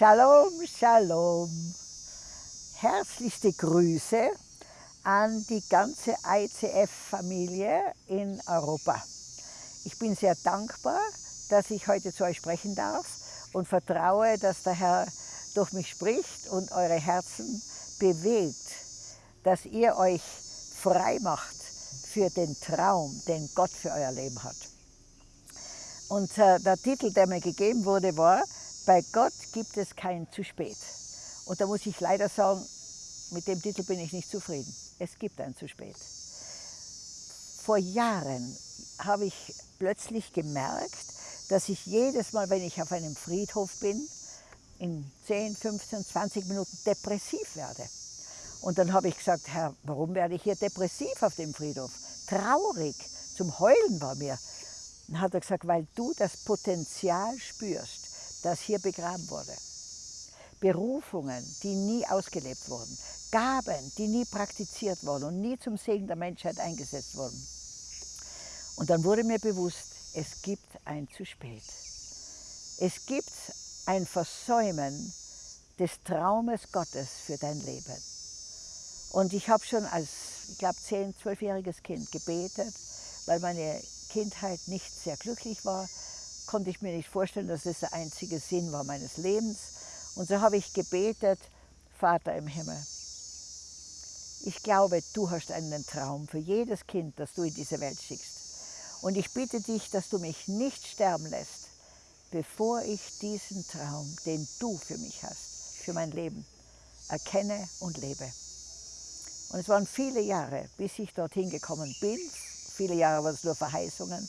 Shalom, Shalom. Herzlichste Grüße an die ganze ICF-Familie in Europa. Ich bin sehr dankbar, dass ich heute zu euch sprechen darf und vertraue, dass der Herr durch mich spricht und eure Herzen bewegt, dass ihr euch frei macht für den Traum, den Gott für euer Leben hat. Und äh, der Titel, der mir gegeben wurde, war, bei Gott gibt es kein zu spät. Und da muss ich leider sagen, mit dem Titel bin ich nicht zufrieden. Es gibt ein zu spät. Vor Jahren habe ich plötzlich gemerkt, dass ich jedes Mal, wenn ich auf einem Friedhof bin, in 10, 15, 20 Minuten depressiv werde. Und dann habe ich gesagt, Herr, warum werde ich hier depressiv auf dem Friedhof? Traurig, zum Heulen war mir. Dann hat er gesagt, weil du das Potenzial spürst, das hier begraben wurde. Berufungen, die nie ausgelebt wurden. Gaben, die nie praktiziert wurden und nie zum Segen der Menschheit eingesetzt wurden. Und dann wurde mir bewusst, es gibt ein zu spät. Es gibt ein Versäumen des Traumes Gottes für dein Leben. Und ich habe schon als, ich glaube, 10-, 12-jähriges Kind gebetet, weil meine Kindheit nicht sehr glücklich war, konnte ich mir nicht vorstellen, dass das der einzige Sinn war meines Lebens. Und so habe ich gebetet, Vater im Himmel, ich glaube, du hast einen Traum für jedes Kind, das du in diese Welt schickst. Und ich bitte dich, dass du mich nicht sterben lässt, bevor ich diesen Traum, den du für mich hast, für mein Leben, erkenne und lebe. Und es waren viele Jahre, bis ich dorthin gekommen bin. Viele Jahre waren es nur Verheißungen.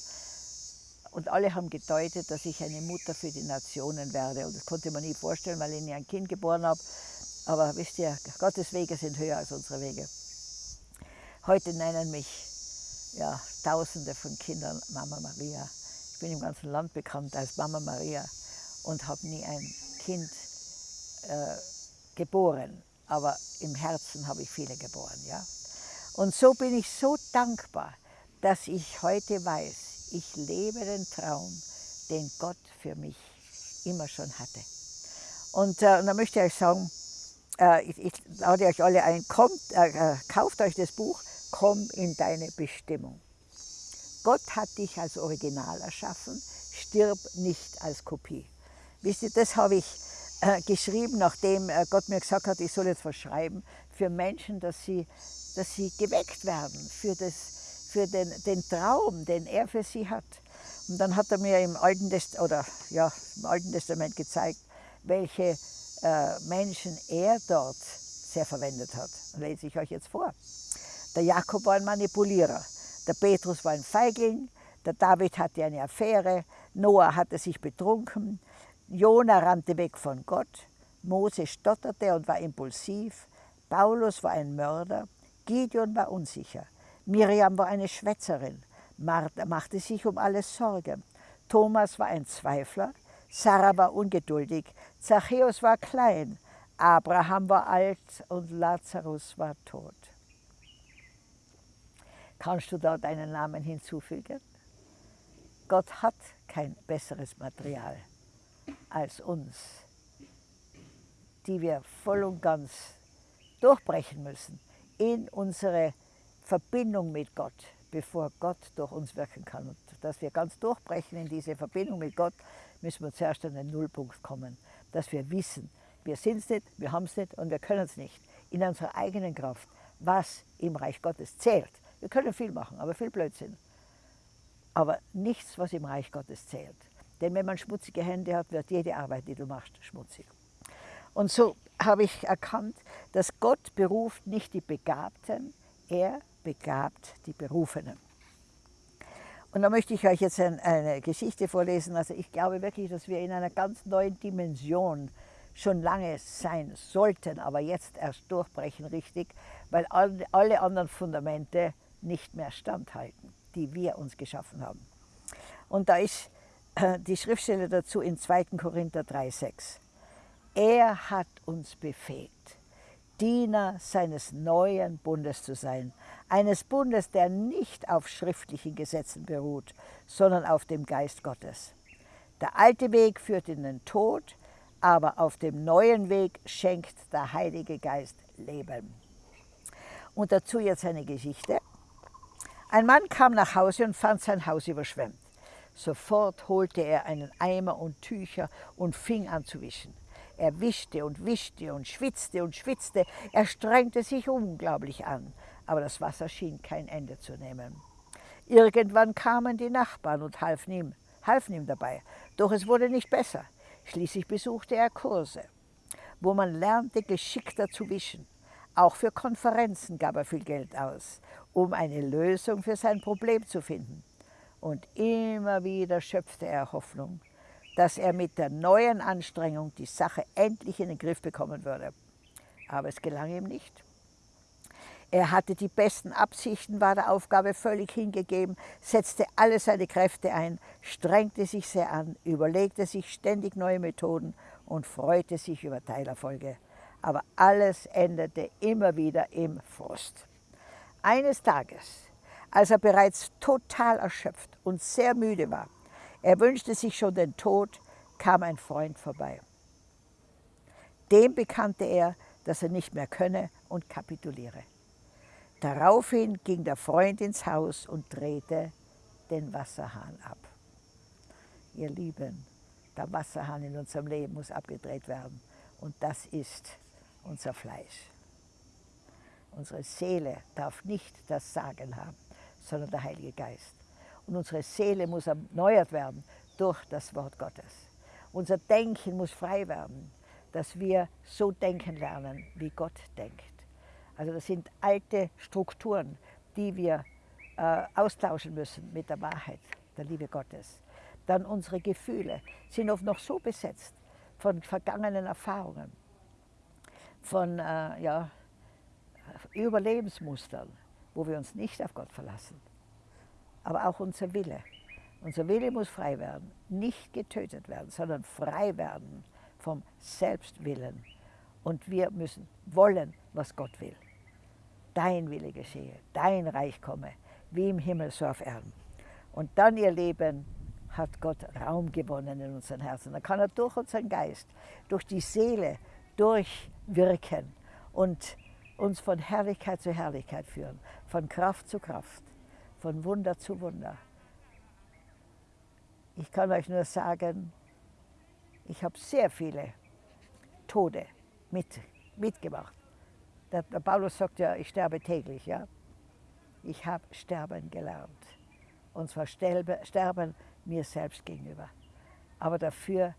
Und alle haben gedeutet, dass ich eine Mutter für die Nationen werde. Und das konnte man nie vorstellen, weil ich nie ein Kind geboren habe. Aber wisst ihr, Gottes Wege sind höher als unsere Wege. Heute nennen mich ja, Tausende von Kindern Mama Maria. Ich bin im ganzen Land bekannt als Mama Maria und habe nie ein Kind äh, geboren aber im Herzen habe ich viele geboren. Ja? Und so bin ich so dankbar, dass ich heute weiß, ich lebe den Traum, den Gott für mich immer schon hatte. Und, äh, und da möchte ich euch sagen, äh, ich, ich, lade euch alle ein, kommt, äh, äh, kauft euch das Buch, komm in deine Bestimmung. Gott hat dich als Original erschaffen, stirb nicht als Kopie. Wisst ihr, das habe ich äh, geschrieben, nachdem äh, Gott mir gesagt hat, ich soll jetzt was schreiben für Menschen, dass sie, dass sie geweckt werden für, das, für den, den Traum, den er für sie hat. Und dann hat er mir im Alten, Test oder, ja, im Alten Testament gezeigt, welche äh, Menschen er dort sehr verwendet hat. Das lese ich euch jetzt vor. Der Jakob war ein Manipulierer, der Petrus war ein Feigling, der David hatte eine Affäre, Noah hatte sich betrunken, Jona rannte weg von Gott, Mose stotterte und war impulsiv, Paulus war ein Mörder, Gideon war unsicher, Miriam war eine Schwätzerin, Martha machte sich um alles Sorge, Thomas war ein Zweifler, Sarah war ungeduldig, Zachäus war klein, Abraham war alt und Lazarus war tot. Kannst du da deinen Namen hinzufügen? Gott hat kein besseres Material als uns, die wir voll und ganz durchbrechen müssen in unsere Verbindung mit Gott, bevor Gott durch uns wirken kann. Und dass wir ganz durchbrechen in diese Verbindung mit Gott, müssen wir zuerst an den Nullpunkt kommen, dass wir wissen, wir sind es nicht, wir haben es nicht und wir können es nicht in unserer eigenen Kraft, was im Reich Gottes zählt. Wir können viel machen, aber viel Blödsinn. Aber nichts, was im Reich Gottes zählt. Denn wenn man schmutzige Hände hat, wird jede Arbeit, die du machst, schmutzig. Und so habe ich erkannt, dass Gott beruft nicht die Begabten, er begabt die Berufenen. Und da möchte ich euch jetzt eine Geschichte vorlesen. Also ich glaube wirklich, dass wir in einer ganz neuen Dimension schon lange sein sollten, aber jetzt erst durchbrechen richtig, weil alle anderen Fundamente nicht mehr standhalten, die wir uns geschaffen haben. Und da ist äh, die Schriftstelle dazu in 2. Korinther 3,6. Er hat uns befähigt, Diener seines neuen Bundes zu sein, eines Bundes, der nicht auf schriftlichen Gesetzen beruht, sondern auf dem Geist Gottes. Der alte Weg führt in den Tod, aber auf dem neuen Weg schenkt der Heilige Geist Leben. Und dazu jetzt eine Geschichte. Ein Mann kam nach Hause und fand sein Haus überschwemmt. Sofort holte er einen Eimer und Tücher und fing an zu wischen. Er wischte und wischte und schwitzte und schwitzte. Er strengte sich unglaublich an, aber das Wasser schien kein Ende zu nehmen. Irgendwann kamen die Nachbarn und halfen ihm, halfen ihm dabei. Doch es wurde nicht besser. Schließlich besuchte er Kurse, wo man lernte, geschickter zu wischen. Auch für Konferenzen gab er viel Geld aus, um eine Lösung für sein Problem zu finden. Und immer wieder schöpfte er Hoffnung, dass er mit der neuen Anstrengung die Sache endlich in den Griff bekommen würde. Aber es gelang ihm nicht. Er hatte die besten Absichten, war der Aufgabe völlig hingegeben, setzte alle seine Kräfte ein, strengte sich sehr an, überlegte sich ständig neue Methoden und freute sich über Teilerfolge. Aber alles endete immer wieder im Frust. Eines Tages, als er bereits total erschöpft und sehr müde war, er wünschte sich schon den Tod, kam ein Freund vorbei. Dem bekannte er, dass er nicht mehr könne und kapituliere. Daraufhin ging der Freund ins Haus und drehte den Wasserhahn ab. Ihr Lieben, der Wasserhahn in unserem Leben muss abgedreht werden. Und das ist unser Fleisch. Unsere Seele darf nicht das Sagen haben, sondern der Heilige Geist. Und unsere Seele muss erneuert werden durch das Wort Gottes. Unser Denken muss frei werden, dass wir so denken lernen, wie Gott denkt. Also das sind alte Strukturen, die wir äh, austauschen müssen mit der Wahrheit, der Liebe Gottes. Dann unsere Gefühle sind oft noch so besetzt von vergangenen Erfahrungen, von äh, ja, Überlebensmustern, wo wir uns nicht auf Gott verlassen. Aber auch unser Wille. Unser Wille muss frei werden, nicht getötet werden, sondern frei werden vom Selbstwillen. Und wir müssen wollen, was Gott will dein Wille geschehe, dein Reich komme, wie im Himmel so auf Erden. Und dann, ihr Leben, hat Gott Raum gewonnen in unseren Herzen. Da kann er durch unseren Geist, durch die Seele durchwirken und uns von Herrlichkeit zu Herrlichkeit führen, von Kraft zu Kraft, von Wunder zu Wunder. Ich kann euch nur sagen, ich habe sehr viele Tode mit, mitgemacht. Der, der Paulus sagt ja, ich sterbe täglich. Ja? Ich habe sterben gelernt. Und zwar sterbe, sterben mir selbst gegenüber. Aber dafür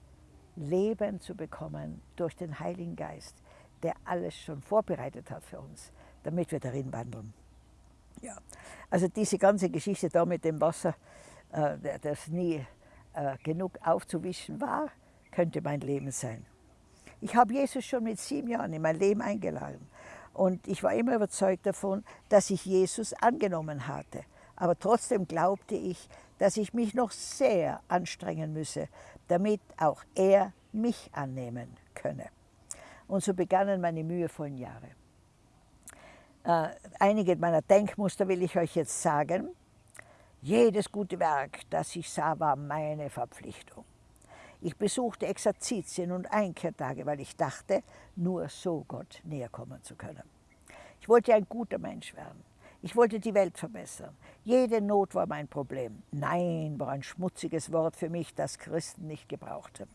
Leben zu bekommen durch den Heiligen Geist, der alles schon vorbereitet hat für uns, damit wir darin wandeln. Ja. Also diese ganze Geschichte da mit dem Wasser, äh, das nie äh, genug aufzuwischen war, könnte mein Leben sein. Ich habe Jesus schon mit sieben Jahren in mein Leben eingeladen. Und ich war immer überzeugt davon, dass ich Jesus angenommen hatte. Aber trotzdem glaubte ich, dass ich mich noch sehr anstrengen müsse, damit auch er mich annehmen könne. Und so begannen meine mühevollen Jahre. Äh, einige meiner Denkmuster will ich euch jetzt sagen. Jedes gute Werk, das ich sah, war meine Verpflichtung. Ich besuchte Exerzitien und Einkehrtage, weil ich dachte, nur so Gott näher kommen zu können. Ich wollte ein guter Mensch werden. Ich wollte die Welt verbessern. Jede Not war mein Problem. Nein war ein schmutziges Wort für mich, das Christen nicht gebrauchten.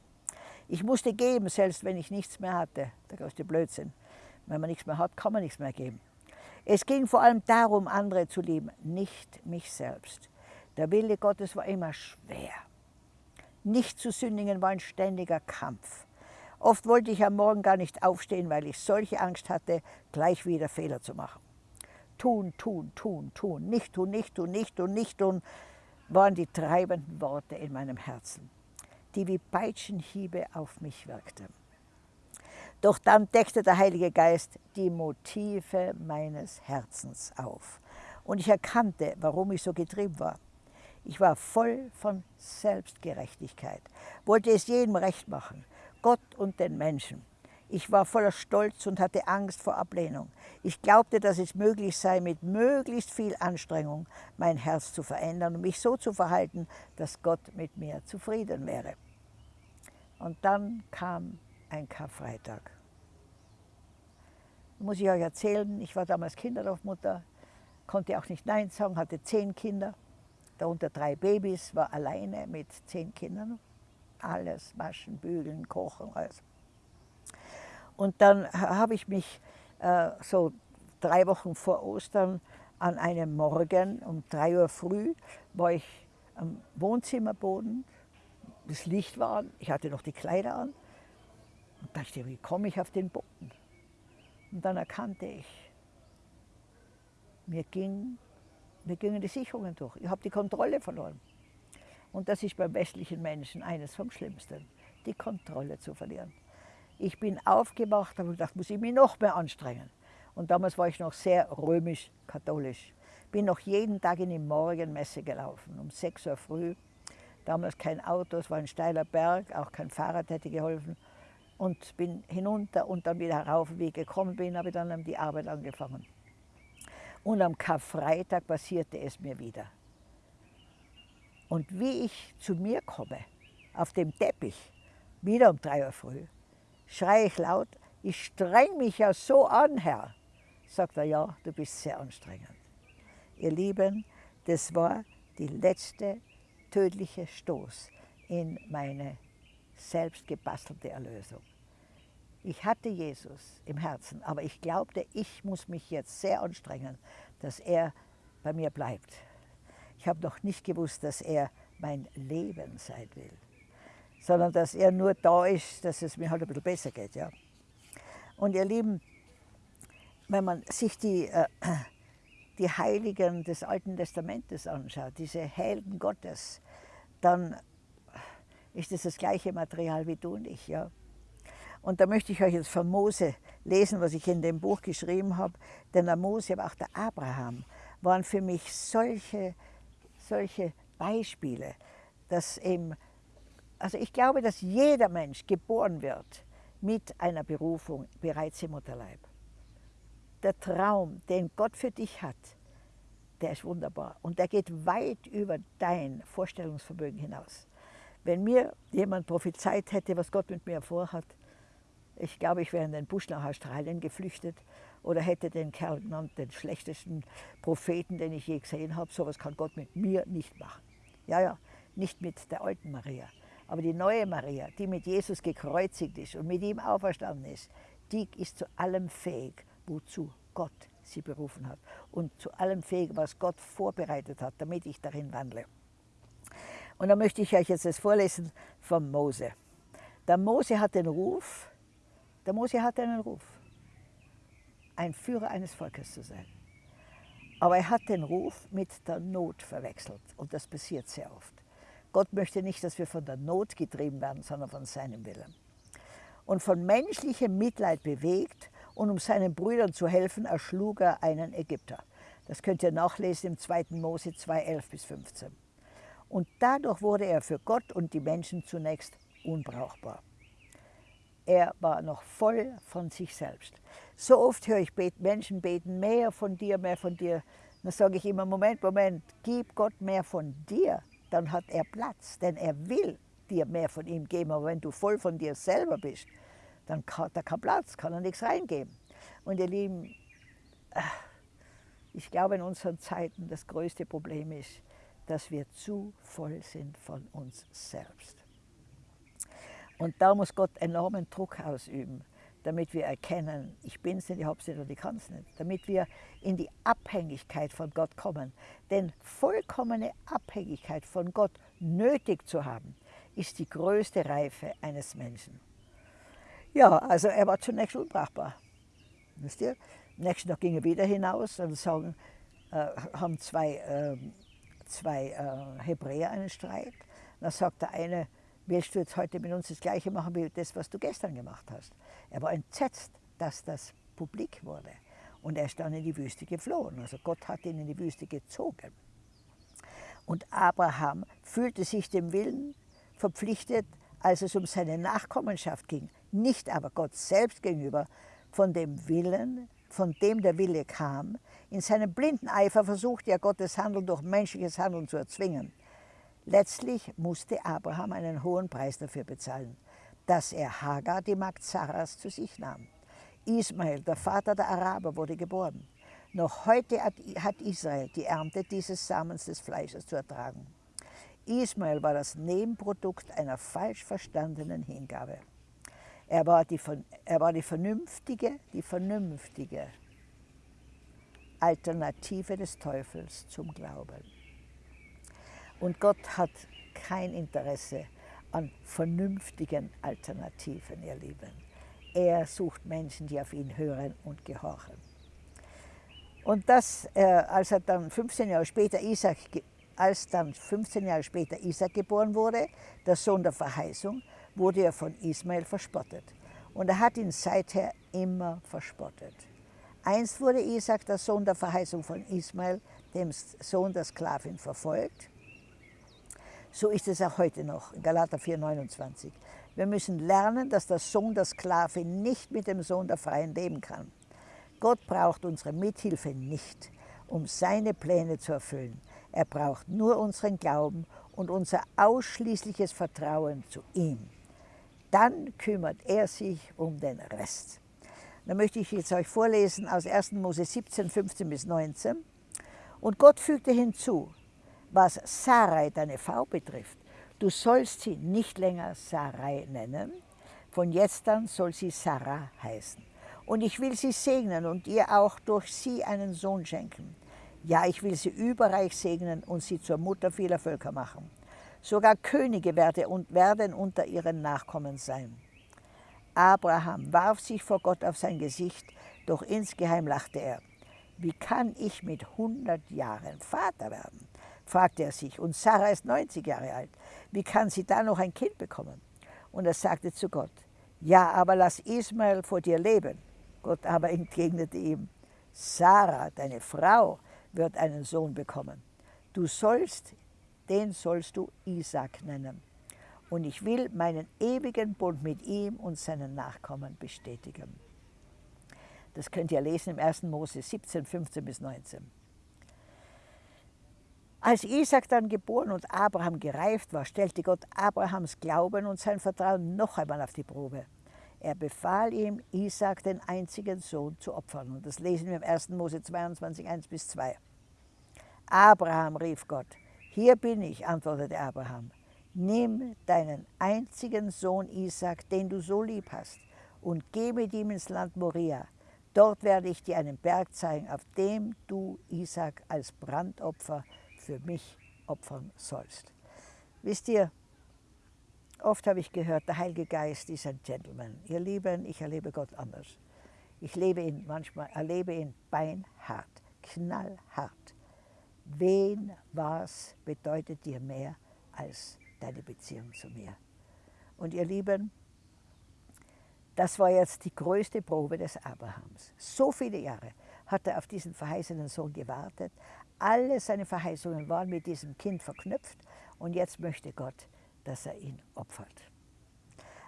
Ich musste geben, selbst wenn ich nichts mehr hatte. Der größte Blödsinn. Wenn man nichts mehr hat, kann man nichts mehr geben. Es ging vor allem darum, andere zu lieben, nicht mich selbst. Der Wille Gottes war immer schwer. Nicht zu sündigen war ein ständiger Kampf. Oft wollte ich am Morgen gar nicht aufstehen, weil ich solche Angst hatte, gleich wieder Fehler zu machen. Tun, tun, tun, tun, nicht tun, nicht tun, nicht tun, nicht tun, waren die treibenden Worte in meinem Herzen, die wie Peitschenhiebe auf mich wirkten. Doch dann deckte der Heilige Geist die Motive meines Herzens auf. Und ich erkannte, warum ich so getrieben war. Ich war voll von Selbstgerechtigkeit, wollte es jedem recht machen, Gott und den Menschen. Ich war voller Stolz und hatte Angst vor Ablehnung. Ich glaubte, dass es möglich sei, mit möglichst viel Anstrengung mein Herz zu verändern und mich so zu verhalten, dass Gott mit mir zufrieden wäre. Und dann kam ein Karfreitag. Muss ich euch erzählen, ich war damals Kinderdorfmutter, konnte auch nicht Nein sagen, hatte zehn Kinder, darunter drei Babys, war alleine mit zehn Kindern. Alles, waschen, bügeln, kochen, alles. Und dann habe ich mich äh, so drei Wochen vor Ostern an einem Morgen um drei Uhr früh, war ich am Wohnzimmerboden, das Licht war an, ich hatte noch die Kleider an und dachte, wie komme ich auf den Boden? Und dann erkannte ich, mir, ging, mir gingen die Sicherungen durch. Ich habe die Kontrolle verloren. Und das ist beim westlichen Menschen eines vom Schlimmsten, die Kontrolle zu verlieren. Ich bin aufgewacht, habe gedacht, muss ich mich noch mehr anstrengen. Und damals war ich noch sehr römisch-katholisch. Bin noch jeden Tag in die Morgenmesse gelaufen, um 6 Uhr früh. Damals kein Auto, es war ein steiler Berg, auch kein Fahrrad hätte geholfen und bin hinunter und dann wieder herauf. Wie ich gekommen bin, habe ich dann die Arbeit angefangen. Und am Karfreitag passierte es mir wieder. Und wie ich zu mir komme, auf dem Teppich, wieder um drei Uhr früh, schreie ich laut, ich streng mich ja so an, Herr. Sagt er, ja, du bist sehr anstrengend. Ihr Lieben, das war die letzte tödliche Stoß in meine selbst gebastelte Erlösung. Ich hatte Jesus im Herzen, aber ich glaubte, ich muss mich jetzt sehr anstrengen, dass er bei mir bleibt. Ich habe noch nicht gewusst, dass er mein Leben sein will, sondern dass er nur da ist, dass es mir halt ein bisschen besser geht. Ja. Und ihr Lieben, wenn man sich die, äh, die Heiligen des Alten Testamentes anschaut, diese Helden Gottes, dann ist es das, das gleiche Material wie du und ich. Ja? Und da möchte ich euch jetzt von Mose lesen, was ich in dem Buch geschrieben habe. Denn der Mose, aber auch der Abraham waren für mich solche, solche Beispiele, dass eben, also ich glaube, dass jeder Mensch geboren wird mit einer Berufung bereits im Mutterleib. Der Traum, den Gott für dich hat, der ist wunderbar und der geht weit über dein Vorstellungsvermögen hinaus. Wenn mir jemand prophezeit hätte, was Gott mit mir vorhat, ich glaube, ich wäre in den Busch nach Australien geflüchtet oder hätte den Kerl genannt, den schlechtesten Propheten, den ich je gesehen habe. So etwas kann Gott mit mir nicht machen. Ja, ja, nicht mit der alten Maria. Aber die neue Maria, die mit Jesus gekreuzigt ist und mit ihm auferstanden ist, die ist zu allem fähig, wozu Gott sie berufen hat. Und zu allem fähig, was Gott vorbereitet hat, damit ich darin wandle. Und da möchte ich euch jetzt das vorlesen von Mose. Der Mose hat den Ruf, der Mose hat einen Ruf, ein Führer eines Volkes zu sein. Aber er hat den Ruf mit der Not verwechselt und das passiert sehr oft. Gott möchte nicht, dass wir von der Not getrieben werden, sondern von seinem Willen. Und von menschlichem Mitleid bewegt und um seinen Brüdern zu helfen, erschlug er einen Ägypter. Das könnt ihr nachlesen im 2. Mose 2, 11 bis 15. Und dadurch wurde er für Gott und die Menschen zunächst unbrauchbar. Er war noch voll von sich selbst. So oft höre ich Menschen beten, mehr von dir, mehr von dir. Dann sage ich immer, Moment, Moment, gib Gott mehr von dir, dann hat er Platz, denn er will dir mehr von ihm geben. Aber wenn du voll von dir selber bist, dann hat er keinen Platz, kann er nichts reingeben. Und ihr Lieben, ich glaube in unseren Zeiten das größte Problem ist, dass wir zu voll sind von uns selbst. Und da muss Gott enormen Druck ausüben, damit wir erkennen, ich bin es nicht, ich habe es nicht und ich kann es nicht. Damit wir in die Abhängigkeit von Gott kommen. Denn vollkommene Abhängigkeit von Gott nötig zu haben, ist die größte Reife eines Menschen. Ja, also er war zunächst unbrauchbar. Wisst ihr? Nächsten Tag ging er wieder hinaus und sagen, äh, haben zwei äh, zwei äh, Hebräer einen Streit. Dann sagt der eine, willst du jetzt heute mit uns das Gleiche machen wie das, was du gestern gemacht hast? Er war entsetzt, dass das publik wurde. Und er ist dann in die Wüste geflohen. Also Gott hat ihn in die Wüste gezogen. Und Abraham fühlte sich dem Willen verpflichtet, als es um seine Nachkommenschaft ging, nicht aber Gott selbst gegenüber, von dem Willen, von dem der Wille kam, in seinem blinden Eifer versuchte er Gottes Handeln durch menschliches Handeln zu erzwingen. Letztlich musste Abraham einen hohen Preis dafür bezahlen. dass er Hagar, die Magd Sarahs, zu sich nahm. Ismael, der Vater der Araber, wurde geboren. Noch heute hat Israel die Ernte dieses Samens des Fleisches zu ertragen. Ismael war das Nebenprodukt einer falsch verstandenen Hingabe. Er war die, er war die vernünftige, die vernünftige Alternative des Teufels zum Glauben. Und Gott hat kein Interesse an vernünftigen Alternativen, ihr Lieben. Er sucht Menschen, die auf ihn hören und gehorchen. Und das, äh, als er dann 15 Jahre später Isaac, als dann 15 Jahre später Isaac geboren wurde, der Sohn der Verheißung, wurde er von Ismael verspottet. Und er hat ihn seither immer verspottet. Einst wurde Isaac, der Sohn der Verheißung von Ismael, dem Sohn der Sklavin, verfolgt. So ist es auch heute noch, in Galater 4,29. Wir müssen lernen, dass der Sohn der Sklavin nicht mit dem Sohn der Freien leben kann. Gott braucht unsere Mithilfe nicht, um seine Pläne zu erfüllen. Er braucht nur unseren Glauben und unser ausschließliches Vertrauen zu ihm. Dann kümmert er sich um den Rest. Da möchte ich jetzt euch vorlesen aus 1. Mose 17, 15 bis 19. Und Gott fügte hinzu, was Sarai, deine Frau, betrifft, du sollst sie nicht länger Sarai nennen, von jetzt an soll sie Sarah heißen. Und ich will sie segnen und ihr auch durch sie einen Sohn schenken. Ja, ich will sie überreich segnen und sie zur Mutter vieler Völker machen. Sogar Könige werden unter ihren Nachkommen sein. Abraham warf sich vor Gott auf sein Gesicht, doch insgeheim lachte er. Wie kann ich mit 100 Jahren Vater werden? fragte er sich. Und Sarah ist 90 Jahre alt. Wie kann sie da noch ein Kind bekommen? Und er sagte zu Gott, ja, aber lass Ismael vor dir leben. Gott aber entgegnete ihm, Sarah, deine Frau, wird einen Sohn bekommen. Du sollst, den sollst du Isaac nennen. Und ich will meinen ewigen Bund mit ihm und seinen Nachkommen bestätigen. Das könnt ihr lesen im 1. Mose 17, 15 bis 19. Als Isaac dann geboren und Abraham gereift war, stellte Gott Abrahams Glauben und sein Vertrauen noch einmal auf die Probe. Er befahl ihm, Isaac, den einzigen Sohn, zu opfern. Und das lesen wir im 1. Mose 22, 1 bis 2. Abraham, rief Gott. Hier bin ich, antwortete Abraham. Nimm deinen einzigen Sohn Isaac, den du so lieb hast, und geh mit ihm ins Land Moria. Dort werde ich dir einen Berg zeigen, auf dem du Isaac als Brandopfer für mich opfern sollst. Wisst ihr, oft habe ich gehört, der Heilige Geist ist ein Gentleman. Ihr Lieben, ich erlebe Gott anders. Ich lebe ihn manchmal, erlebe ihn beinhart, knallhart. Wen, was bedeutet dir mehr als deine Beziehung zu mir? Und ihr Lieben, das war jetzt die größte Probe des Abrahams. So viele Jahre hat er auf diesen verheißenen Sohn gewartet, alle seine Verheißungen waren mit diesem Kind verknüpft und jetzt möchte Gott, dass er ihn opfert.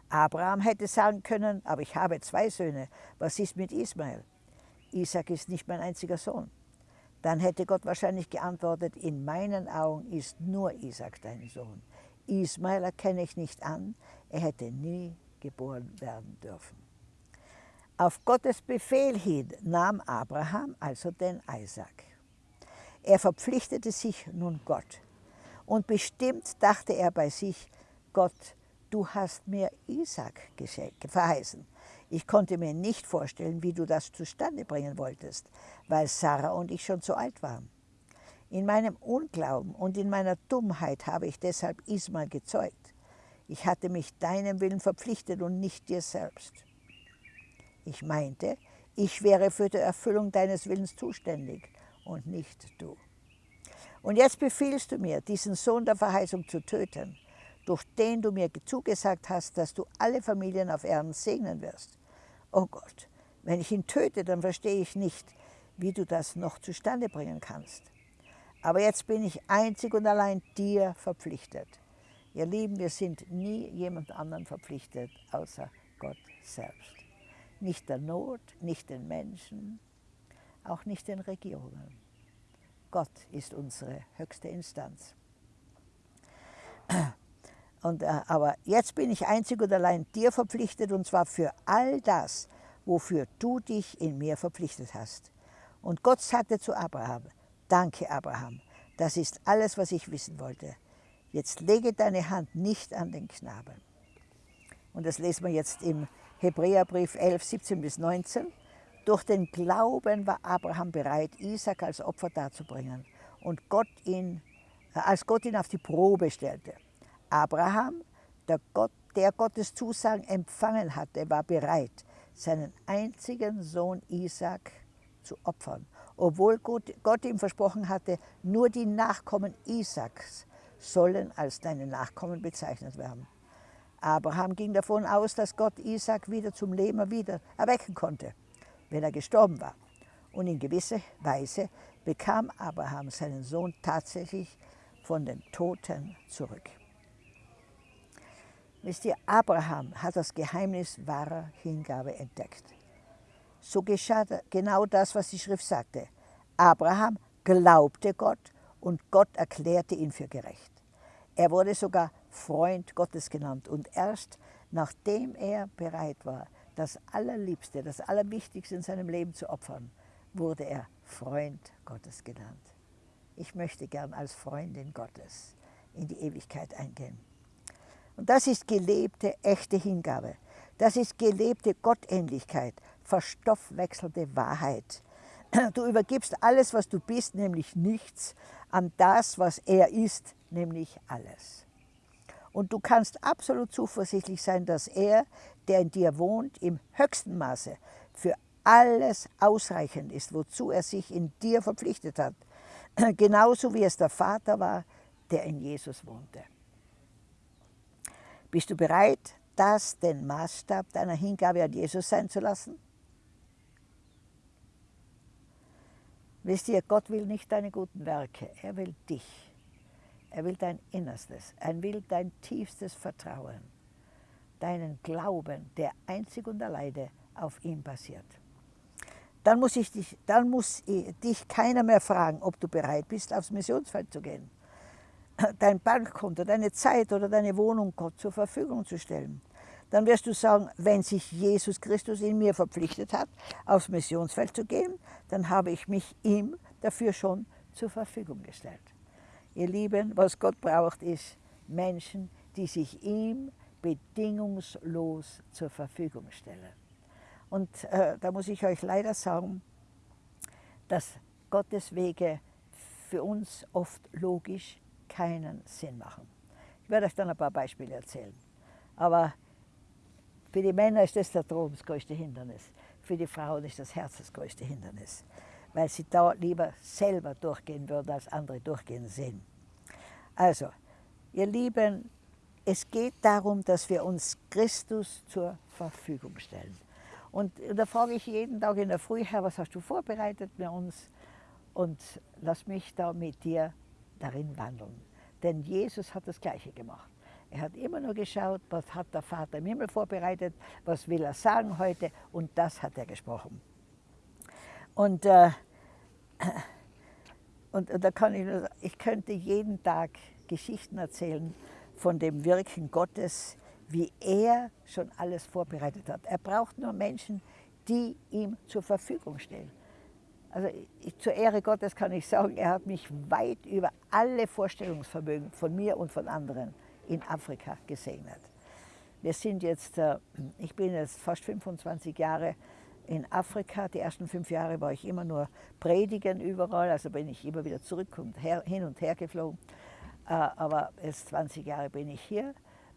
Abraham hätte sagen können, aber ich habe zwei Söhne, was ist mit Ismael? Isaac ist nicht mein einziger Sohn. Dann hätte Gott wahrscheinlich geantwortet, in meinen Augen ist nur Isaac dein Sohn. Ismael erkenne ich nicht an, er hätte nie geboren werden dürfen. Auf Gottes Befehl hin nahm Abraham also den Isaac. Er verpflichtete sich nun Gott. Und bestimmt dachte er bei sich, Gott, du hast mir Isaac verheißen. Ich konnte mir nicht vorstellen, wie du das zustande bringen wolltest, weil Sarah und ich schon so alt waren. In meinem Unglauben und in meiner Dummheit habe ich deshalb Ismael gezeugt. Ich hatte mich deinem Willen verpflichtet und nicht dir selbst. Ich meinte, ich wäre für die Erfüllung deines Willens zuständig und nicht du. Und jetzt befiehlst du mir, diesen Sohn der Verheißung zu töten, durch den du mir zugesagt hast, dass du alle Familien auf Erden segnen wirst. Oh Gott, wenn ich ihn töte, dann verstehe ich nicht, wie du das noch zustande bringen kannst. Aber jetzt bin ich einzig und allein dir verpflichtet. Ihr Lieben, wir sind nie jemand anderen verpflichtet, außer Gott selbst. Nicht der Not, nicht den Menschen, auch nicht den Regierungen. Gott ist unsere höchste Instanz. Und, äh, aber jetzt bin ich einzig und allein dir verpflichtet und zwar für all das, wofür du dich in mir verpflichtet hast. Und Gott sagte zu Abraham, danke Abraham, das ist alles, was ich wissen wollte. Jetzt lege deine Hand nicht an den Knaben. Und das lesen wir jetzt im Hebräerbrief 11, 17 bis 19. Durch den Glauben war Abraham bereit, Isaac als Opfer darzubringen. Und Gott ihn, äh, als Gott ihn auf die Probe stellte. Abraham, der, Gott, der Gottes Zusagen empfangen hatte, war bereit, seinen einzigen Sohn Isaac zu opfern, obwohl Gott, ihm versprochen hatte, nur die Nachkommen Isaaks sollen als deine Nachkommen bezeichnet werden. Abraham ging davon aus, dass Gott Isaac wieder zum Leben wieder erwecken konnte, wenn er gestorben war. Und in gewisser Weise bekam Abraham seinen Sohn tatsächlich von den Toten zurück. Wisst ihr, Abraham hat das Geheimnis wahrer Hingabe entdeckt. So geschah genau das, was die Schrift sagte. Abraham glaubte Gott und Gott erklärte ihn für gerecht. Er wurde sogar Freund Gottes genannt und erst nachdem er bereit war, das Allerliebste, das Allerwichtigste in seinem Leben zu opfern, wurde er Freund Gottes genannt. Ich möchte gern als Freundin Gottes in die Ewigkeit eingehen. Und das ist gelebte, echte Hingabe. Das ist gelebte Gottähnlichkeit, verstoffwechselte Wahrheit. Du übergibst alles, was du bist, nämlich nichts, an das, was er ist, nämlich alles. Und du kannst absolut zuversichtlich sein, dass er, der in dir wohnt, im höchsten Maße für alles ausreichend ist, wozu er sich in dir verpflichtet hat. Genauso wie es der Vater war, der in Jesus wohnte. Bist du bereit, das den Maßstab deiner Hingabe an Jesus sein zu lassen? Wisst ihr, Gott will nicht deine guten Werke, er will dich. Er will dein Innerstes, er will dein tiefstes Vertrauen, deinen Glauben, der einzig und alleine auf ihm basiert. Dann muss, ich dich, dann muss dich keiner mehr fragen, ob du bereit bist, aufs Missionsfeld zu gehen dein Bankkonto, deine Zeit oder deine Wohnung Gott zur Verfügung zu stellen. Dann wirst du sagen, wenn sich Jesus Christus in mir verpflichtet hat, aufs Missionsfeld zu gehen, dann habe ich mich ihm dafür schon zur Verfügung gestellt. Ihr Lieben, was Gott braucht, ist Menschen, die sich ihm bedingungslos zur Verfügung stellen. Und äh, da muss ich euch leider sagen, dass Gottes Wege für uns oft logisch keinen Sinn machen. Ich werde euch dann ein paar Beispiele erzählen. Aber für die Männer ist das der Traum das größte Hindernis. Für die Frauen ist das Herz das größte Hindernis. Weil sie da lieber selber durchgehen würden, als andere durchgehen sehen. Also, ihr Lieben, es geht darum, dass wir uns Christus zur Verfügung stellen. Und da frage ich jeden Tag in der Früh, Herr, was hast du vorbereitet für uns? Und lass mich da mit dir darin wandeln. Denn Jesus hat das Gleiche gemacht. Er hat immer nur geschaut, was hat der Vater im Himmel vorbereitet, was will er sagen heute und das hat er gesprochen. Und, äh, und, und da kann ich, nur, ich könnte jeden Tag Geschichten erzählen von dem Wirken Gottes, wie er schon alles vorbereitet hat. Er braucht nur Menschen, die ihm zur Verfügung stehen. Also ich, zur Ehre Gottes kann ich sagen, er hat mich weit über alle Vorstellungsvermögen von mir und von anderen in Afrika gesegnet. Wir sind jetzt, äh, ich bin jetzt fast 25 Jahre in Afrika. Die ersten fünf Jahre war ich immer nur predigen überall, also bin ich immer wieder zurück und her, hin und her geflogen. Äh, aber jetzt 20 Jahre bin ich hier.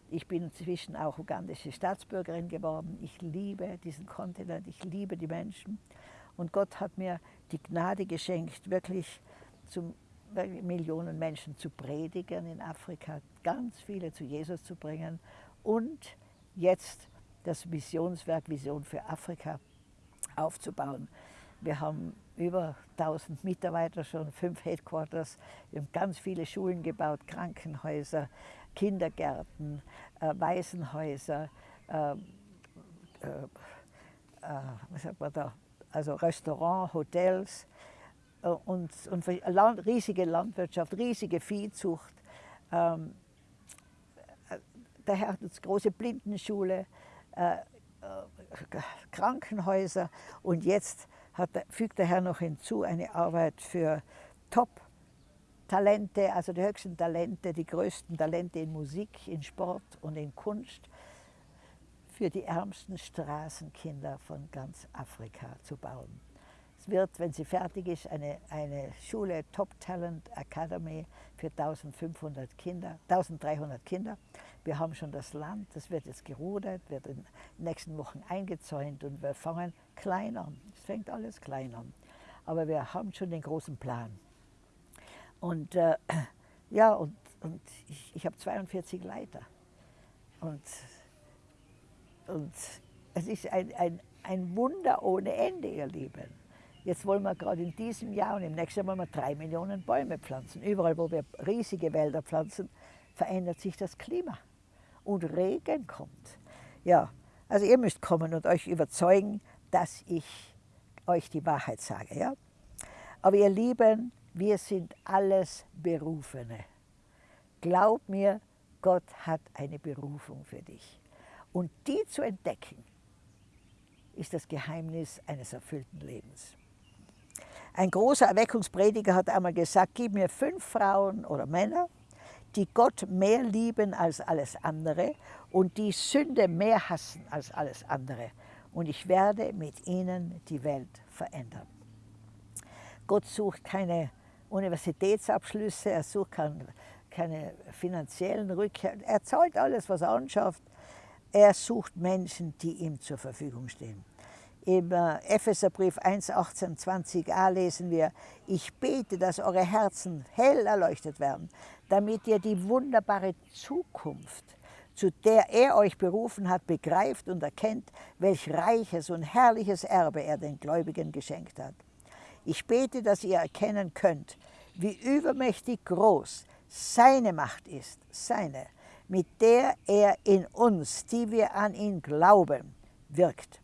Ich bin inzwischen auch ugandische Staatsbürgerin geworden. Ich liebe diesen Kontinent, ich liebe die Menschen. Und Gott hat mir die Gnade geschenkt, wirklich zu Millionen Menschen zu predigen in Afrika, ganz viele zu Jesus zu bringen und jetzt das Missionswerk Vision für Afrika aufzubauen. Wir haben über 1000 Mitarbeiter schon, fünf Headquarters. Wir haben ganz viele Schulen gebaut, Krankenhäuser, Kindergärten, äh, Waisenhäuser, äh, äh, äh was sagt man da, also Restaurant, Hotels äh, und, und riesige Landwirtschaft, riesige Viehzucht. Ähm, der uns große Blindenschule, äh, äh, Krankenhäuser und jetzt hat, fügt der Herr noch hinzu eine Arbeit für Top-Talente, also die höchsten Talente, die größten Talente in Musik, in Sport und in Kunst für die ärmsten Straßenkinder von ganz Afrika zu bauen. Es wird, wenn sie fertig ist, eine, eine Schule Top Talent Academy für 1500 Kinder, 1300 Kinder. Wir haben schon das Land, das wird jetzt gerudert, wird in den nächsten Wochen eingezäunt und wir fangen klein an. Es fängt alles klein an. Aber wir haben schon den großen Plan. Und äh, ja, und, und ich, ich habe 42 Leiter. Und, und es ist ein, ein, ein Wunder ohne Ende, ihr Lieben. Jetzt wollen wir gerade in diesem Jahr und im nächsten Jahr wollen wir drei Millionen Bäume pflanzen. Überall, wo wir riesige Wälder pflanzen, verändert sich das Klima und Regen kommt. Ja, also ihr müsst kommen und euch überzeugen, dass ich euch die Wahrheit sage. Ja? Aber ihr Lieben, wir sind alles Berufene. Glaub mir, Gott hat eine Berufung für dich. Und die zu entdecken, ist das Geheimnis eines erfüllten Lebens. Ein großer Erweckungsprediger hat einmal gesagt, gib mir fünf Frauen oder Männer, die Gott mehr lieben als alles andere und die Sünde mehr hassen als alles andere. Und ich werde mit ihnen die Welt verändern. Gott sucht keine Universitätsabschlüsse, er sucht keine finanziellen Rückkehr. Er zahlt alles, was er anschafft. Er sucht Menschen, die ihm zur Verfügung stehen. Im äh, Epheserbrief 1, 18, 20a lesen wir, ich bete, dass eure Herzen hell erleuchtet werden, damit ihr die wunderbare Zukunft, zu der er euch berufen hat, begreift und erkennt, welch reiches und herrliches Erbe er den Gläubigen geschenkt hat. Ich bete, dass ihr erkennen könnt, wie übermächtig groß seine Macht ist, seine, mit der er in uns, die wir an ihn glauben, wirkt.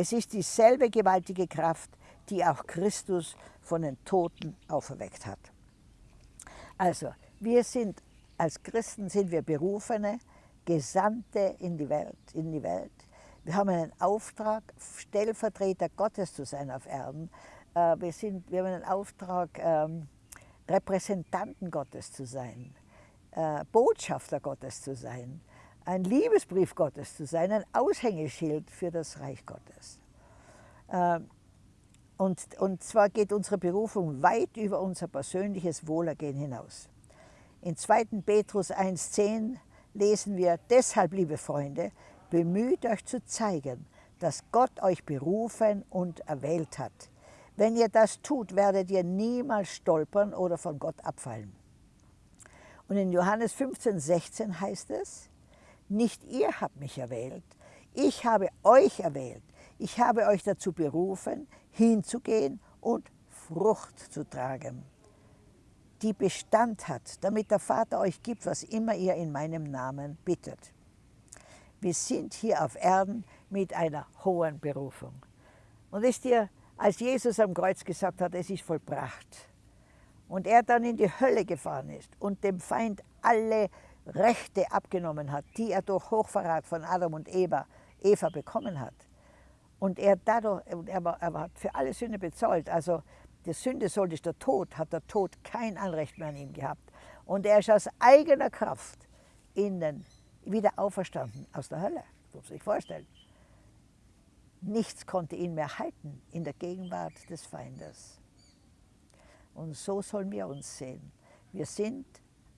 Es ist dieselbe gewaltige Kraft, die auch Christus von den Toten auferweckt hat. Also, wir sind als Christen sind wir berufene Gesandte in die Welt. In die Welt. Wir haben einen Auftrag, Stellvertreter Gottes zu sein auf Erden. Äh, wir, sind, wir haben einen Auftrag, ähm, Repräsentanten Gottes zu sein, äh, Botschafter Gottes zu sein ein Liebesbrief Gottes zu sein, ein Aushängeschild für das Reich Gottes. Ähm, und, und zwar geht unsere Berufung weit über unser persönliches Wohlergehen hinaus. In 2. Petrus 1,10 lesen wir, deshalb, liebe Freunde, bemüht euch zu zeigen, dass Gott euch berufen und erwählt hat. Wenn ihr das tut, werdet ihr niemals stolpern oder von Gott abfallen. Und in Johannes 15, 16 heißt es, nicht ihr habt mich erwählt, ich habe euch erwählt. Ich habe euch dazu berufen, hinzugehen und Frucht zu tragen, die Bestand hat, damit der Vater euch gibt, was immer ihr in meinem Namen bittet. Wir sind hier auf Erden mit einer hohen Berufung. Und ist dir, als Jesus am Kreuz gesagt hat, es ist vollbracht, und er dann in die Hölle gefahren ist und dem Feind alle Rechte abgenommen hat, die er durch Hochverrat von Adam und Eva, Eva bekommen hat. Und er dadurch, er, er hat für alle Sünde bezahlt. Also die Sünde sollte der Tod, hat der Tod kein Anrecht mehr an ihm gehabt. Und er ist aus eigener Kraft innen wieder auferstanden aus der Hölle. Das muss man sich vorstellen. Nichts konnte ihn mehr halten in der Gegenwart des Feindes. Und so sollen wir uns sehen. Wir sind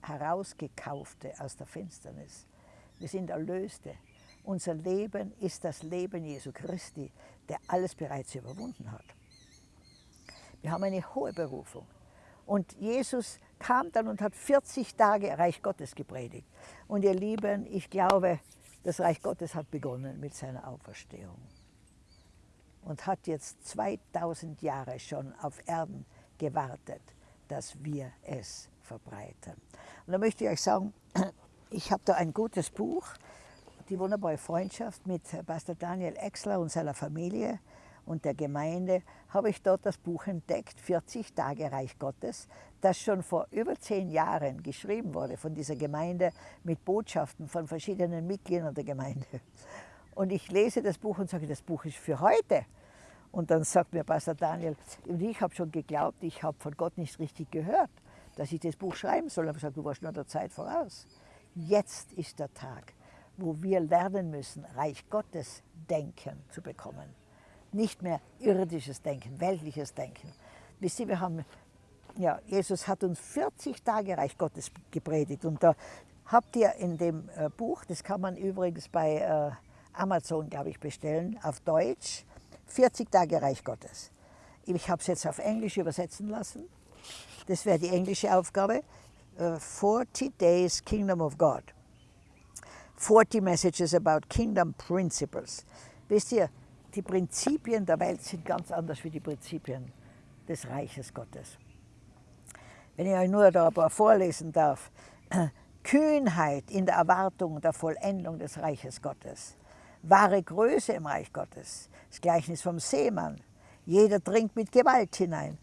Herausgekaufte aus der Finsternis. Wir sind Erlöste. Unser Leben ist das Leben Jesu Christi, der alles bereits überwunden hat. Wir haben eine hohe Berufung. Und Jesus kam dann und hat 40 Tage Reich Gottes gepredigt. Und ihr Lieben, ich glaube, das Reich Gottes hat begonnen mit seiner Auferstehung und hat jetzt 2000 Jahre schon auf Erden gewartet, dass wir es verbreiten. Und da möchte ich euch sagen, ich habe da ein gutes Buch, die wunderbare Freundschaft mit Pastor Daniel Exler und seiner Familie und der Gemeinde, habe ich dort das Buch entdeckt, 40 Tage Reich Gottes, das schon vor über zehn Jahren geschrieben wurde von dieser Gemeinde mit Botschaften von verschiedenen Mitgliedern der Gemeinde. Und ich lese das Buch und sage, das Buch ist für heute. Und dann sagt mir Pastor Daniel, ich habe schon geglaubt, ich habe von Gott nicht richtig gehört, dass ich das Buch schreiben soll. Ich habe gesagt, du warst nur der Zeit voraus. Jetzt ist der Tag, wo wir lernen müssen, Reich Gottes Denken zu bekommen. Nicht mehr irdisches Denken, weltliches Denken. Wisst ihr, wir haben, ja, Jesus hat uns 40 Tage Reich Gottes gepredigt. Und da habt ihr in dem äh, Buch, das kann man übrigens bei äh, Amazon, glaube ich, bestellen, auf Deutsch, 40 Tage Reich Gottes. Ich habe es jetzt auf Englisch übersetzen lassen. Das wäre die englische Aufgabe. 40 äh, Days Kingdom of God. 40 Messages about Kingdom Principles. Wisst ihr, die Prinzipien der Welt sind ganz anders wie die Prinzipien des Reiches Gottes. Wenn ich euch nur da ein paar vorlesen darf. Kühnheit in der Erwartung der Vollendung des Reiches Gottes wahre Größe im Reich Gottes. Das Gleichnis vom Seemann. Jeder dringt mit Gewalt hinein.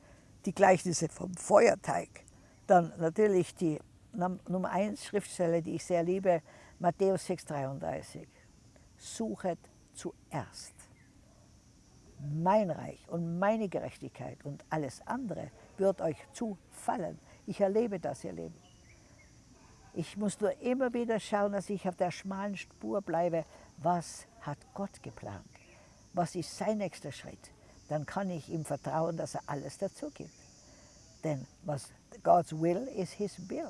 Die Gleichnisse vom Feuerteig. Dann natürlich die Nummer 1 Schriftstelle, die ich sehr liebe, Matthäus 6,33. Suchet zuerst mein Reich und meine Gerechtigkeit und alles andere wird euch zufallen. Ich erlebe das, ihr Leben. Ich muss nur immer wieder schauen, dass ich auf der schmalen Spur bleibe. Was hat Gott geplant? Was ist sein nächster Schritt? Dann kann ich ihm vertrauen, dass er alles dazu gibt. Denn was God's will is his bill.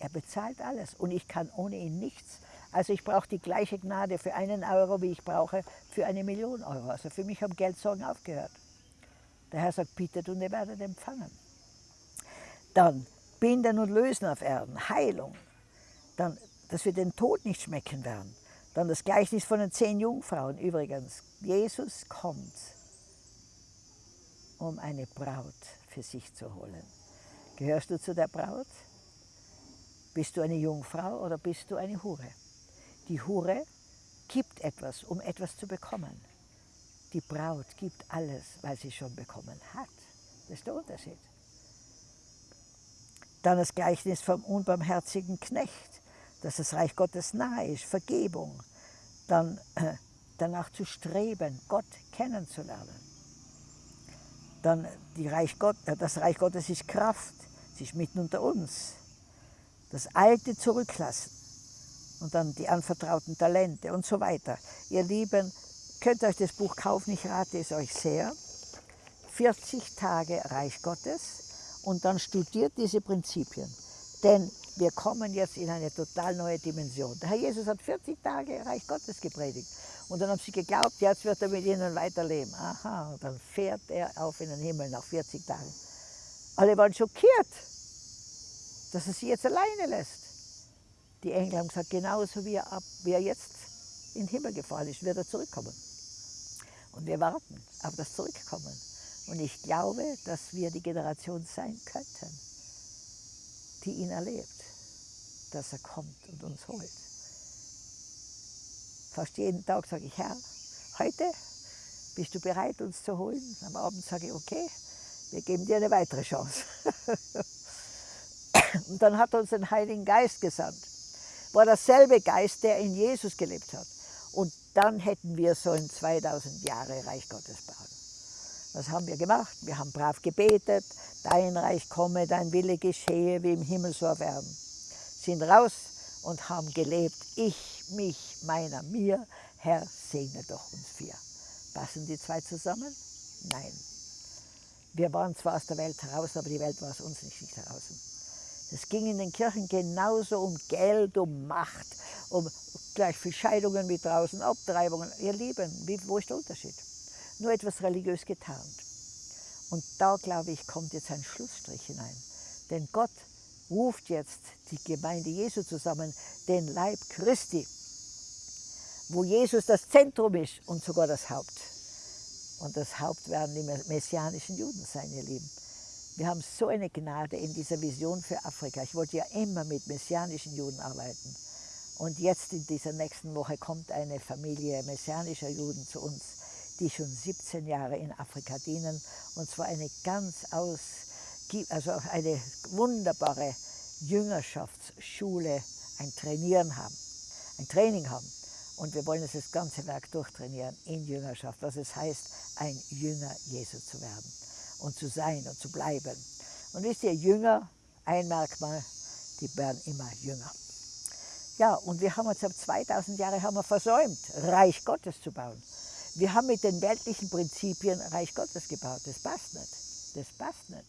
Er bezahlt alles und ich kann ohne ihn nichts. Also ich brauche die gleiche Gnade für einen Euro, wie ich brauche für eine Million Euro. Also für mich haben Geldsorgen aufgehört. Der Herr sagt, bittet und ihr werdet empfangen. Dann binden und lösen auf Erden, Heilung. Dann, dass wir den Tod nicht schmecken werden. Dann das Gleichnis von den zehn Jungfrauen übrigens. Jesus kommt, um eine Braut für sich zu holen. Gehörst du zu der Braut? Bist du eine Jungfrau oder bist du eine Hure? Die Hure gibt etwas, um etwas zu bekommen. Die Braut gibt alles, weil sie schon bekommen hat. Das ist der Unterschied. Dann das Gleichnis vom unbarmherzigen Knecht dass das Reich Gottes nahe ist, Vergebung, dann äh, danach zu streben, Gott kennenzulernen. Dann Reich Gott, äh, das Reich Gottes ist Kraft, es ist mitten unter uns. Das Alte zurücklassen und dann die anvertrauten Talente und so weiter. Ihr Lieben, könnt euch das Buch kaufen, ich rate es euch sehr. 40 Tage Reich Gottes und dann studiert diese Prinzipien. Denn wir kommen jetzt in eine total neue Dimension. Der Herr Jesus hat 40 Tage Reich Gottes gepredigt. Und dann haben sie geglaubt, jetzt wird er mit ihnen weiterleben. Aha, und dann fährt er auf in den Himmel nach 40 Tagen. Alle waren schockiert, dass er sie jetzt alleine lässt. Die Engel haben gesagt, genauso wie er, ab, wie er jetzt in den Himmel gefahren ist, wird er zurückkommen. Und wir warten auf das Zurückkommen. Und ich glaube, dass wir die Generation sein könnten, die ihn erlebt, dass er kommt und uns holt. Fast jeden Tag sage ich, Herr, heute bist du bereit, uns zu holen? Am Abend sage ich, okay, wir geben dir eine weitere Chance. und dann hat uns den Heiligen Geist gesandt. War derselbe Geist, der in Jesus gelebt hat. Und dann hätten wir so in 2000 Jahre Reich Gottes bauen. Was haben wir gemacht? Wir haben brav gebetet, dein Reich komme, dein Wille geschehe, wie im Himmel so auf Erden. Sind raus und haben gelebt, ich, mich, meiner, mir, Herr, segne doch uns vier. Passen die zwei zusammen? Nein. Wir waren zwar aus der Welt heraus, aber die Welt war aus uns nicht, nicht heraus. Es ging in den Kirchen genauso um Geld, um Macht, um gleich viel Scheidungen wie draußen, Abtreibungen. Ihr Lieben, wie, wo ist der Unterschied? nur etwas religiös getarnt. Und da, glaube ich, kommt jetzt ein Schlussstrich hinein. Denn Gott ruft jetzt die Gemeinde Jesu zusammen, den Leib Christi, wo Jesus das Zentrum ist und sogar das Haupt. Und das Haupt werden die messianischen Juden sein, ihr Lieben. Wir haben so eine Gnade in dieser Vision für Afrika. Ich wollte ja immer mit messianischen Juden arbeiten. Und jetzt in dieser nächsten Woche kommt eine Familie messianischer Juden zu uns die schon 17 Jahre in Afrika dienen, und zwar eine ganz aus, also eine wunderbare Jüngerschaftsschule, ein Trainieren haben, ein Training haben. Und wir wollen das ganze Werk durchtrainieren in Jüngerschaft, was es heißt, ein Jünger Jesu zu werden und zu sein und zu bleiben. Und wisst ihr, Jünger, ein Merkmal, die werden immer jünger. Ja, und wir haben uns ab 2000 Jahre haben wir versäumt, Reich Gottes zu bauen. Wir haben mit den weltlichen Prinzipien Reich Gottes gebaut. Das passt nicht. Das passt nicht.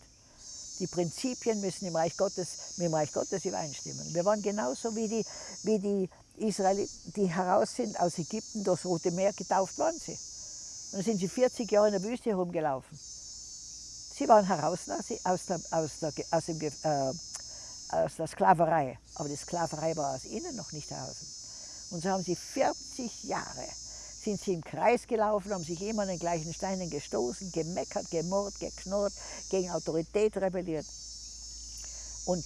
Die Prinzipien müssen im Reich Gottes, mit dem Reich Gottes übereinstimmen. Wir waren genauso wie die, wie die Israeliten, die heraus sind aus Ägypten durchs Rote Meer, getauft waren sie. Und dann sind sie 40 Jahre in der Wüste herumgelaufen. Sie waren heraus aus der, aus der, aus dem, äh, aus der Sklaverei, aber die Sklaverei war aus ihnen noch nicht heraus. Und so haben sie 40 Jahre sind sie im Kreis gelaufen, haben sich immer an den gleichen Steinen gestoßen, gemeckert, gemurrt, geknurrt, gegen Autorität rebelliert. Und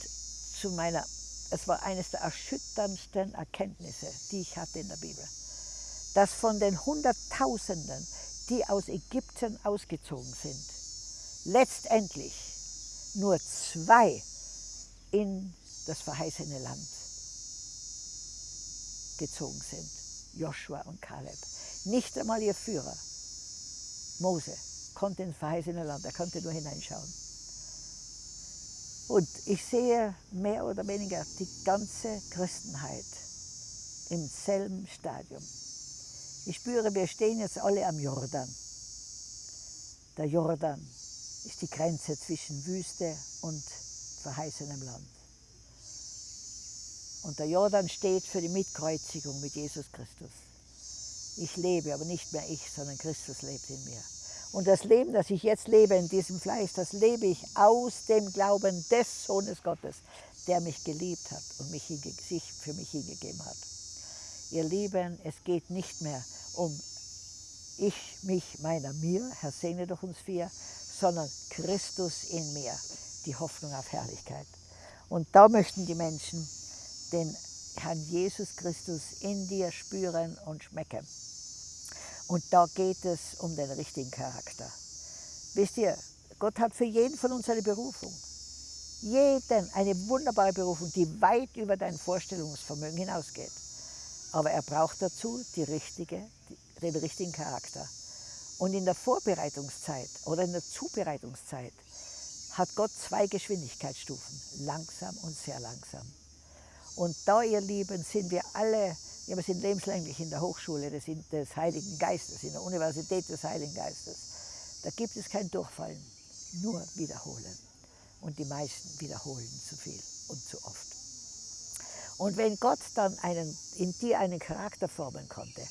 zu meiner, es war eines der erschütterndsten Erkenntnisse, die ich hatte in der Bibel, dass von den Hunderttausenden, die aus Ägypten ausgezogen sind, letztendlich nur zwei in das verheißene Land gezogen sind, Joshua und Kaleb. Nicht einmal ihr Führer, Mose, konnte ins verheißene Land, er konnte nur hineinschauen. Und ich sehe mehr oder weniger die ganze Christenheit im selben Stadium. Ich spüre, wir stehen jetzt alle am Jordan. Der Jordan ist die Grenze zwischen Wüste und verheißenem Land. Und der Jordan steht für die Mitkreuzigung mit Jesus Christus. Ich lebe, aber nicht mehr ich, sondern Christus lebt in mir. Und das Leben, das ich jetzt lebe in diesem Fleisch, das lebe ich aus dem Glauben des Sohnes Gottes, der mich geliebt hat und mich sich für mich hingegeben hat. Ihr Lieben, es geht nicht mehr um ich, mich, meiner, mir, Herr segne durch uns vier, sondern Christus in mir, die Hoffnung auf Herrlichkeit. Und da möchten die Menschen den Herrn Jesus Christus in dir spüren und schmecken. Und da geht es um den richtigen Charakter. Wisst ihr, Gott hat für jeden von uns eine Berufung. Jeden eine wunderbare Berufung, die weit über dein Vorstellungsvermögen hinausgeht. Aber er braucht dazu die richtige, den richtigen Charakter. Und in der Vorbereitungszeit oder in der Zubereitungszeit hat Gott zwei Geschwindigkeitsstufen, langsam und sehr langsam. Und da, ihr Lieben, sind wir alle, ja, wir sind lebenslänglich in der Hochschule des, des Heiligen Geistes, in der Universität des Heiligen Geistes. Da gibt es kein Durchfallen, nur Wiederholen. Und die meisten wiederholen zu viel und zu oft. Und wenn Gott dann einen, in dir einen Charakter formen konnte,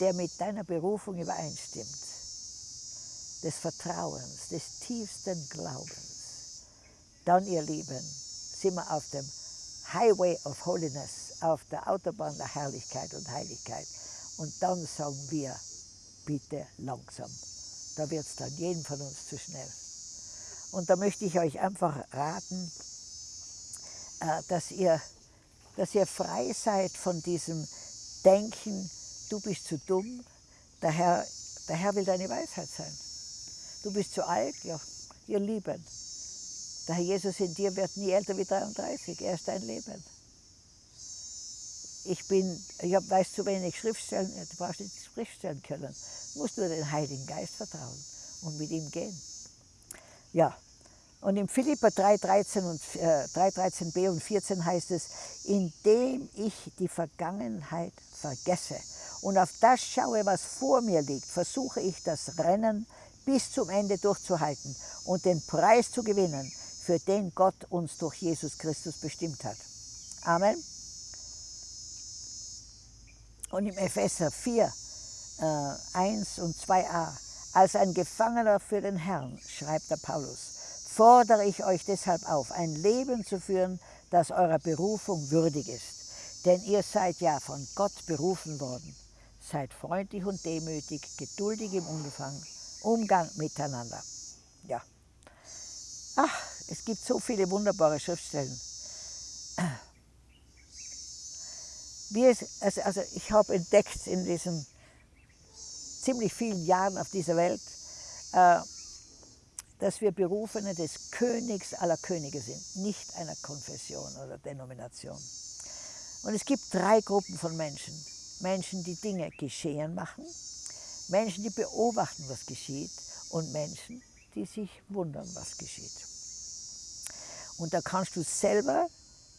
der mit deiner Berufung übereinstimmt, des Vertrauens, des tiefsten Glaubens, dann, ihr Lieben, sind wir auf dem Highway of Holiness, auf der Autobahn der Herrlichkeit und Heiligkeit. Und dann sagen wir, bitte langsam. Da wird es dann jedem von uns zu schnell. Und da möchte ich euch einfach raten, äh, dass ihr, dass ihr frei seid von diesem Denken, du bist zu dumm, der Herr, der Herr will deine Weisheit sein. Du bist zu alt, ja, ihr Lieben, der Herr Jesus in dir wird nie älter wie 33, er ist dein Leben. Ich bin, ich hab, weiß zu wenig Schriftstellen, du brauchst nicht Schriftstellen können, du musst nur den Heiligen Geist vertrauen und mit ihm gehen. Ja, und im Philippa 3,13 und, äh, 3,13b und 14 heißt es, indem ich die Vergangenheit vergesse und auf das schaue, was vor mir liegt, versuche ich das Rennen bis zum Ende durchzuhalten und den Preis zu gewinnen, für den Gott uns durch Jesus Christus bestimmt hat. Amen. Und im Epheser 4, äh, 1 und 2a, als ein Gefangener für den Herrn, schreibt der Paulus, fordere ich euch deshalb auf, ein Leben zu führen, das eurer Berufung würdig ist. Denn ihr seid ja von Gott berufen worden. Seid freundlich und demütig, geduldig im Umfang, Umgang miteinander. Ja. Ach, es gibt so viele wunderbare Schriftstellen. Wie es, also, also ich habe entdeckt in diesen ziemlich vielen Jahren auf dieser Welt, äh, dass wir Berufene des Königs aller Könige sind, nicht einer Konfession oder Denomination. Und es gibt drei Gruppen von Menschen. Menschen, die Dinge geschehen machen, Menschen, die beobachten, was geschieht und Menschen, die sich wundern, was geschieht. Und da kannst du selber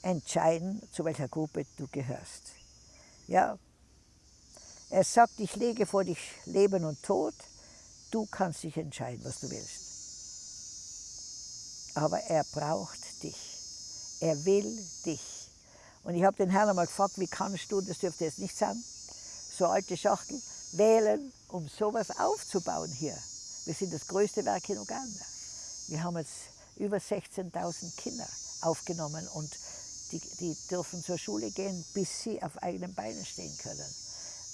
entscheiden, zu welcher Gruppe du gehörst. Ja, er sagt, ich lege vor dich Leben und Tod, du kannst dich entscheiden, was du willst. Aber er braucht dich, er will dich. Und ich habe den Herrn einmal gefragt, wie kannst du, das dürfte jetzt nicht sagen, so alte Schachtel, wählen, um sowas aufzubauen hier. Wir sind das größte Werk in Uganda. Wir haben jetzt über 16.000 Kinder aufgenommen und die, die, dürfen zur Schule gehen, bis sie auf eigenen Beinen stehen können.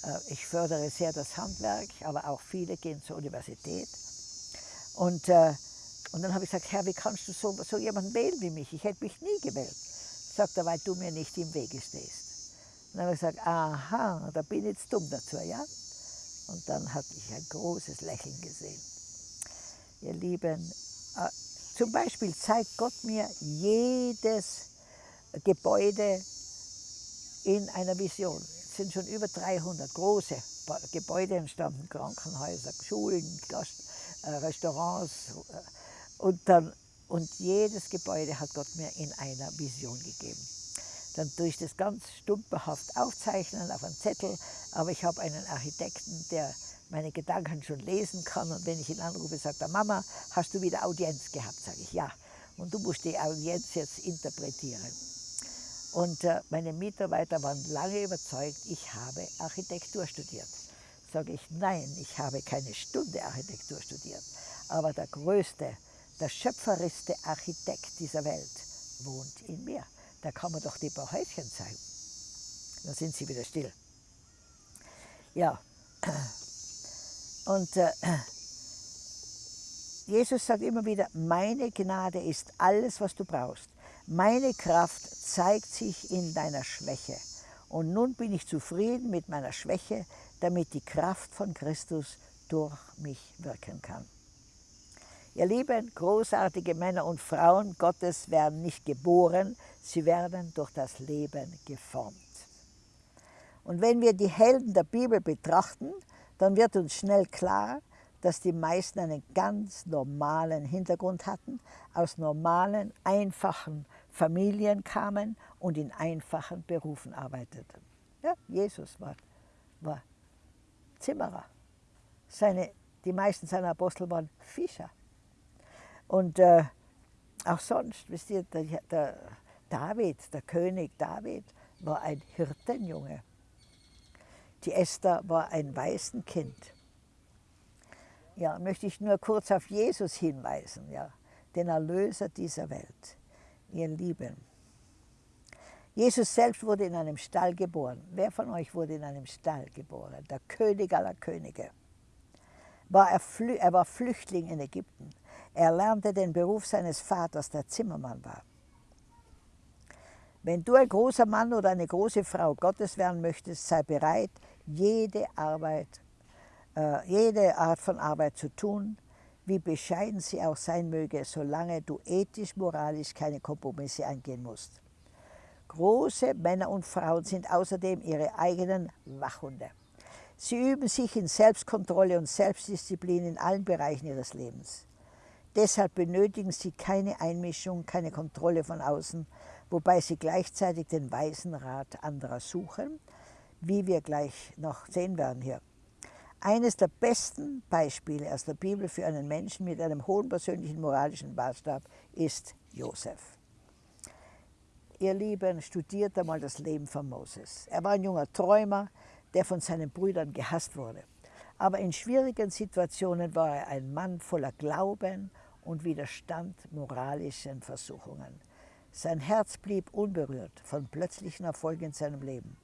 Äh, ich fördere sehr das Handwerk, aber auch viele gehen zur Universität. Und, äh, und dann habe ich gesagt, Herr, wie kannst du so, so jemanden wählen wie mich? Ich hätte mich nie gewählt. Sagt er, weil du mir nicht im Wege stehst. Und dann habe ich gesagt, aha, da bin ich jetzt dumm dazu, ja? Und dann hatte ich ein großes Lächeln gesehen. Ihr Lieben, äh, zum Beispiel zeigt Gott mir jedes Gebäude in einer Vision. Es sind schon über 300 große Gebäude entstanden, Krankenhäuser, Schulen, Gast, äh, Restaurants. Äh, und, dann, und jedes Gebäude hat Gott mir in einer Vision gegeben. Dann tue ich das ganz stümperhaft aufzeichnen auf einen Zettel, aber ich habe einen Architekten, der meine Gedanken schon lesen kann und wenn ich ihn anrufe, sagt er, Mama, hast du wieder Audienz gehabt? Sage ich, ja. Und du musst die Audienz jetzt interpretieren. Und äh, meine Mitarbeiter waren lange überzeugt, ich habe Architektur studiert. Sage ich, nein, ich habe keine Stunde Architektur studiert. Aber der größte, der schöpferischste Architekt dieser Welt wohnt in mir. Da kann man doch die paar Häuschen zeigen. Dann sind sie wieder still. Ja, und äh, Jesus sagt immer wieder, meine Gnade ist alles, was du brauchst. Meine Kraft zeigt sich in deiner Schwäche. Und nun bin ich zufrieden mit meiner Schwäche, damit die Kraft von Christus durch mich wirken kann. Ihr lieben, großartige Männer und Frauen Gottes werden nicht geboren, sie werden durch das Leben geformt. Und wenn wir die Helden der Bibel betrachten, dann wird uns schnell klar, dass die meisten einen ganz normalen Hintergrund hatten, aus normalen, einfachen Familien kamen und in einfachen Berufen arbeiteten. Ja, Jesus war, war Zimmerer. Seine, die meisten seiner Apostel waren Fischer. Und äh, auch sonst, wisst ihr, der, der David, der König David, war ein Hirtenjunge. Die Esther war ein Waisenkind. Ja, möchte ich nur kurz auf Jesus hinweisen, ja, den Erlöser dieser Welt ihr Lieben. Jesus selbst wurde in einem Stall geboren. Wer von euch wurde in einem Stall geboren? Der König aller Könige. War er, er war Flüchtling in Ägypten. Er lernte den Beruf seines Vaters, der Zimmermann war. Wenn du ein großer Mann oder eine große Frau Gottes werden möchtest, sei bereit, jede Arbeit, äh, jede Art von Arbeit zu tun, wie bescheiden sie auch sein möge, solange du ethisch, moralisch keine Kompromisse eingehen musst. Große Männer und Frauen sind außerdem ihre eigenen Wachhunde. Sie üben sich in Selbstkontrolle und Selbstdisziplin in allen Bereichen ihres Lebens. Deshalb benötigen sie keine Einmischung, keine Kontrolle von außen, wobei sie gleichzeitig den weisen Rat anderer suchen, wie wir gleich noch sehen werden hier. Eines der besten Beispiele aus der Bibel für einen Menschen mit einem hohen persönlichen moralischen Maßstab ist Josef. Ihr Lieben, studiert einmal das Leben von Moses. Er war ein junger Träumer, der von seinen Brüdern gehasst wurde. Aber in schwierigen Situationen war er ein Mann voller Glauben und widerstand moralischen Versuchungen. Sein Herz blieb unberührt von plötzlichen Erfolgen in seinem Leben.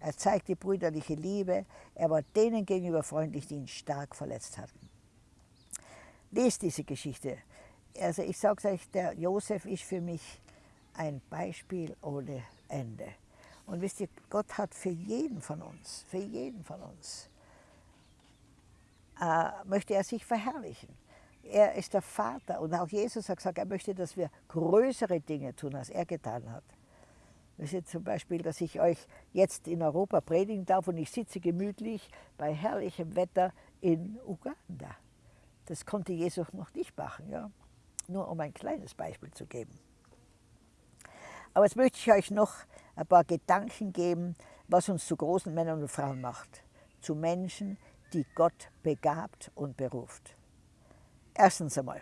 Er zeigte brüderliche Liebe. Er war denen gegenüber freundlich, die ihn stark verletzt hatten. Lest diese Geschichte. Also ich sage euch, der Josef ist für mich ein Beispiel ohne Ende. Und wisst ihr, Gott hat für jeden von uns, für jeden von uns, äh, möchte er sich verherrlichen. Er ist der Vater und auch Jesus hat gesagt, er möchte, dass wir größere Dinge tun, als er getan hat. Ist zum Beispiel, dass ich euch jetzt in Europa predigen darf und ich sitze gemütlich bei herrlichem Wetter in Uganda. Das konnte Jesus noch nicht machen, ja? nur um ein kleines Beispiel zu geben. Aber jetzt möchte ich euch noch ein paar Gedanken geben, was uns zu großen Männern und Frauen macht. Zu Menschen, die Gott begabt und beruft. Erstens einmal,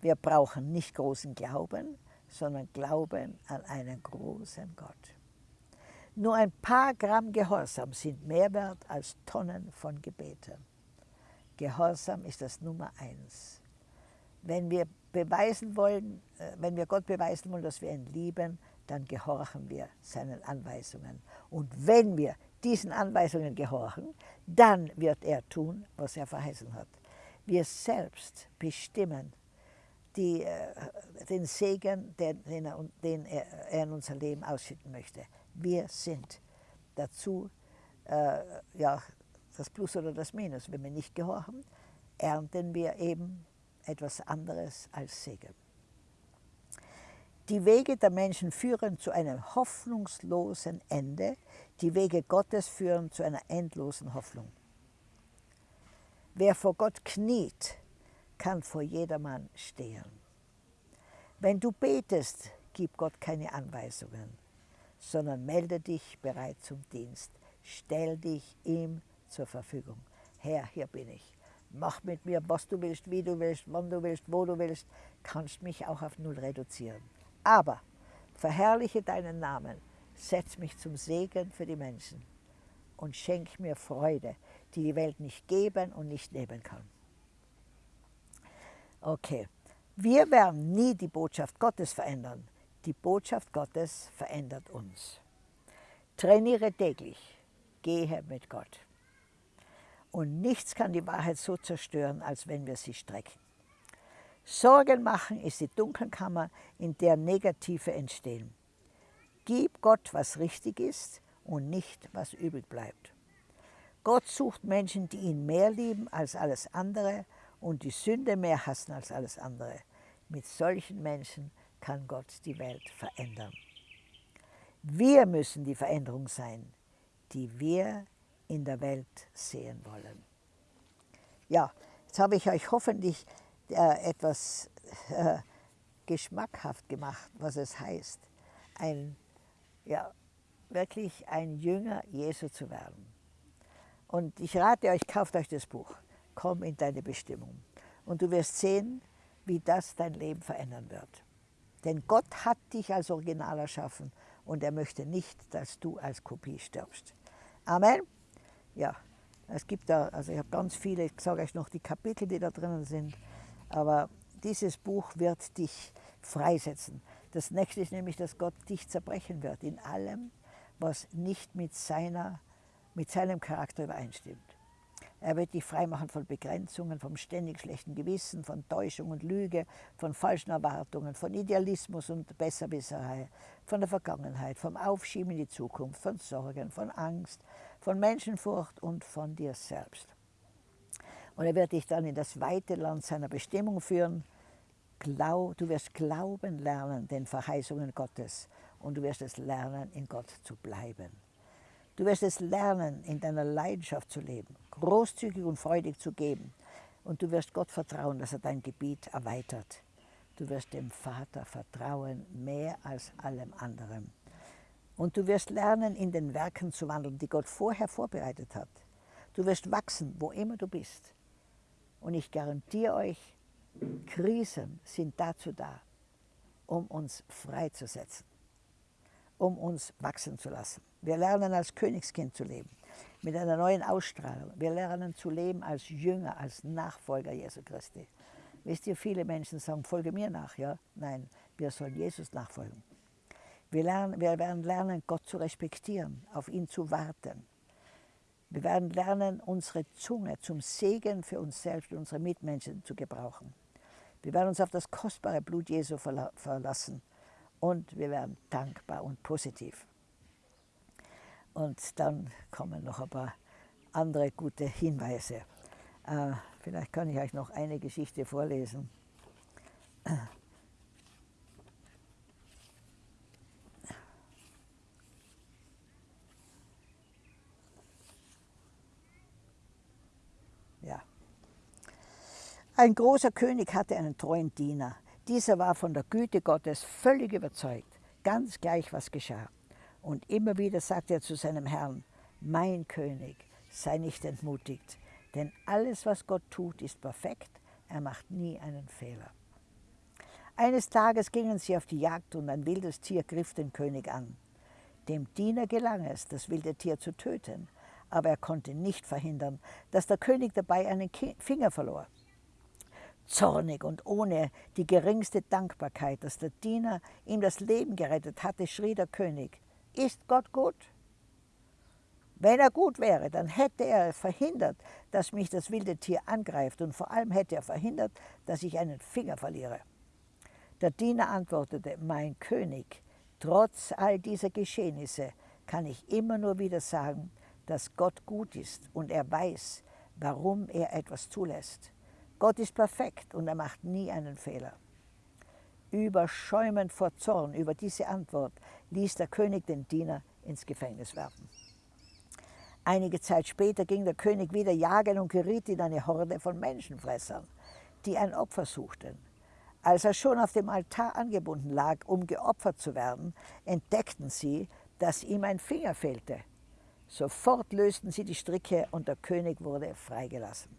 wir brauchen nicht großen Glauben, sondern Glauben an einen großen Gott. Nur ein paar Gramm Gehorsam sind mehr wert als Tonnen von Gebeten. Gehorsam ist das Nummer eins. Wenn wir beweisen wollen, äh, wenn wir Gott beweisen wollen, dass wir ihn lieben, dann gehorchen wir seinen Anweisungen. Und wenn wir diesen Anweisungen gehorchen, dann wird er tun, was er verheißen hat. Wir selbst bestimmen die, äh, den Segen, den, den, er, den er, in unser Leben ausschütten möchte. Wir sind dazu äh, ja, das Plus oder das Minus. Wenn wir nicht gehorchen, ernten wir eben etwas anderes als Segen. Die Wege der Menschen führen zu einem hoffnungslosen Ende, die Wege Gottes führen zu einer endlosen Hoffnung. Wer vor Gott kniet, kann vor jedermann stehen. Wenn du betest, gib Gott keine Anweisungen, sondern melde dich bereit zum Dienst. Stell dich ihm zur Verfügung. Herr, hier bin ich. Mach mit mir, was du willst, wie du willst, wann du willst, wo du willst. Kannst mich auch auf Null reduzieren. Aber verherrliche deinen Namen, setz mich zum Segen für die Menschen und schenk mir Freude, die die Welt nicht geben und nicht nehmen kann. Okay, wir werden nie die Botschaft Gottes verändern. Die Botschaft Gottes verändert uns. Trainiere täglich, gehe mit Gott. Und nichts kann die Wahrheit so zerstören, als wenn wir sie strecken. Sorgen machen ist die Dunkelkammer, in der Negative entstehen. Gib Gott, was richtig ist und nicht, was übrig bleibt. Gott sucht Menschen, die ihn mehr lieben als alles andere und die Sünde mehr hassen als alles andere. Mit solchen Menschen kann Gott die Welt verändern. Wir müssen die Veränderung sein, die wir in der Welt sehen wollen. Ja, jetzt habe ich euch hoffentlich äh, etwas äh, geschmackhaft gemacht, was es heißt, ein, ja, wirklich ein Jünger Jesu zu werden. Und ich rate euch, kauft euch das Buch. Komm in deine Bestimmung. Und du wirst sehen, wie das dein Leben verändern wird. Denn Gott hat dich als Original erschaffen und er möchte nicht, dass du als Kopie stirbst. Amen. Ja, es gibt da, also ich habe ganz viele, ich sage euch noch die Kapitel, die da drinnen sind, aber dieses Buch wird dich freisetzen. Das nächste ist nämlich, dass Gott dich zerbrechen wird in allem, was nicht mit, seiner, mit seinem Charakter übereinstimmt. Er wird dich freimachen von Begrenzungen, vom ständig schlechten Gewissen, von Täuschung und Lüge, von falschen Erwartungen, von Idealismus und Besserwisserei, von der Vergangenheit, vom Aufschieben in die Zukunft, von Sorgen, von Angst, von Menschenfurcht und von dir selbst. Und er wird dich dann in das weite Land seiner Bestimmung führen. Du wirst glauben lernen den Verheißungen Gottes und du wirst es lernen, in Gott zu bleiben. Du wirst es lernen, in deiner Leidenschaft zu leben, großzügig und freudig zu geben. Und du wirst Gott vertrauen, dass er dein Gebiet erweitert. Du wirst dem Vater vertrauen, mehr als allem anderen. Und du wirst lernen, in den Werken zu wandeln, die Gott vorher vorbereitet hat. Du wirst wachsen, wo immer du bist. Und ich garantiere euch, Krisen sind dazu da, um uns freizusetzen, um uns wachsen zu lassen. Wir lernen als Königskind zu leben, mit einer neuen Ausstrahlung. Wir lernen zu leben als Jünger, als Nachfolger Jesu Christi. Wisst ihr, viele Menschen sagen, folge mir nach. Ja? Nein, wir sollen Jesus nachfolgen. Wir, lernen, wir werden lernen, Gott zu respektieren, auf ihn zu warten. Wir werden lernen, unsere Zunge zum Segen für uns selbst und unsere Mitmenschen zu gebrauchen. Wir werden uns auf das kostbare Blut Jesu verlassen und wir werden dankbar und positiv. Und dann kommen noch ein paar andere gute Hinweise. Äh, Vielleicht kann ich euch noch eine Geschichte vorlesen. Ja. Ein großer König hatte einen treuen Diener. Dieser war von der Güte Gottes völlig überzeugt, ganz gleich was geschah. Und immer wieder sagte er zu seinem Herrn, mein König, sei nicht entmutigt, denn alles, was Gott tut, ist perfekt, er macht nie einen Fehler. Eines Tages gingen sie auf die Jagd und ein wildes Tier griff den König an. Dem Diener gelang es, das wilde Tier zu töten, aber er konnte nicht verhindern, dass der König dabei einen Finger verlor. Zornig und ohne die geringste Dankbarkeit, dass der Diener ihm das Leben gerettet hatte, schrie der König, ist Gott gut? Wenn er gut wäre, dann hätte er verhindert, dass mich das wilde Tier angreift und vor allem hätte er verhindert, dass ich einen Finger verliere. Der Diener antwortete, mein König, trotz all dieser Geschehnisse kann ich immer nur wieder sagen, dass Gott gut ist und er weiß, warum er etwas zulässt. Gott ist perfekt und er macht nie einen Fehler. Überschäumend vor Zorn über diese Antwort ließ der König den Diener ins Gefängnis werfen. Einige Zeit später ging der König wieder jagen und geriet in eine Horde von Menschenfressern, die ein Opfer suchten. Als er schon auf dem Altar angebunden lag, um geopfert zu werden, entdeckten sie, dass ihm ein Finger fehlte. Sofort lösten sie die Stricke und der König wurde freigelassen.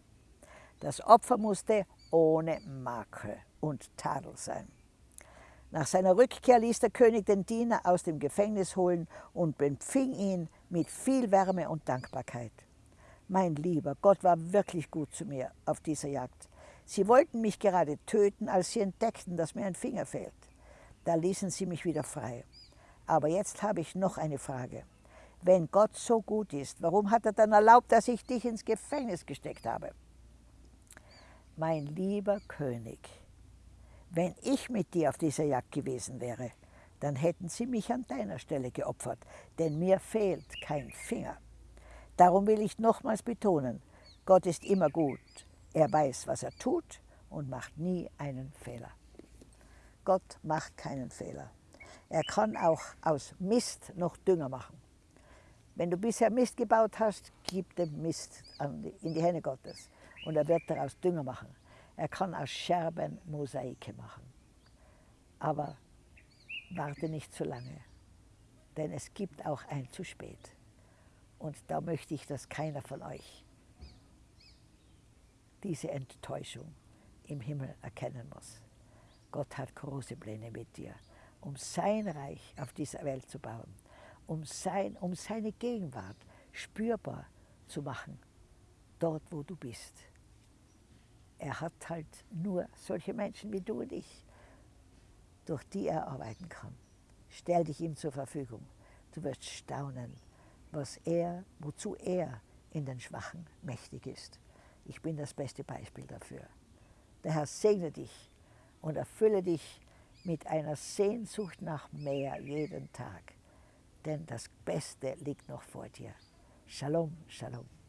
Das Opfer musste ohne Makel und Tadel sein. Nach seiner Rückkehr ließ der König den Diener aus dem Gefängnis holen und empfing ihn mit viel Wärme und Dankbarkeit. Mein Lieber, Gott war wirklich gut zu mir auf dieser Jagd. Sie wollten mich gerade töten, als sie entdeckten, dass mir ein Finger fehlt. Da ließen sie mich wieder frei. Aber jetzt habe ich noch eine Frage. Wenn Gott so gut ist, warum hat er dann erlaubt, dass ich dich ins Gefängnis gesteckt habe? Mein lieber König, wenn ich mit dir auf dieser Jagd gewesen wäre, dann hätten sie mich an deiner Stelle geopfert, denn mir fehlt kein Finger. Darum will ich nochmals betonen, Gott ist immer gut. Er weiß, was er tut und macht nie einen Fehler. Gott macht keinen Fehler. Er kann auch aus Mist noch Dünger machen. Wenn du bisher Mist gebaut hast, gib den Mist in die Hände Gottes und er wird daraus Dünger machen. Er kann aus Scherben Mosaike machen. Aber warte nicht zu lange, denn es gibt auch ein zu spät. Und da möchte ich, dass keiner von euch diese Enttäuschung im Himmel erkennen muss. Gott hat große Pläne mit dir, um sein Reich auf dieser Welt zu bauen, um, sein, um seine Gegenwart spürbar zu machen, dort wo du bist. Er hat halt nur solche Menschen wie du und ich, durch die er arbeiten kann. Stell dich ihm zur Verfügung. Du wirst staunen, was er, wozu er in den Schwachen mächtig ist. Ich bin das beste Beispiel dafür. Der Herr segne dich und erfülle dich mit einer Sehnsucht nach mehr jeden Tag. Denn das Beste liegt noch vor dir. Shalom, Shalom.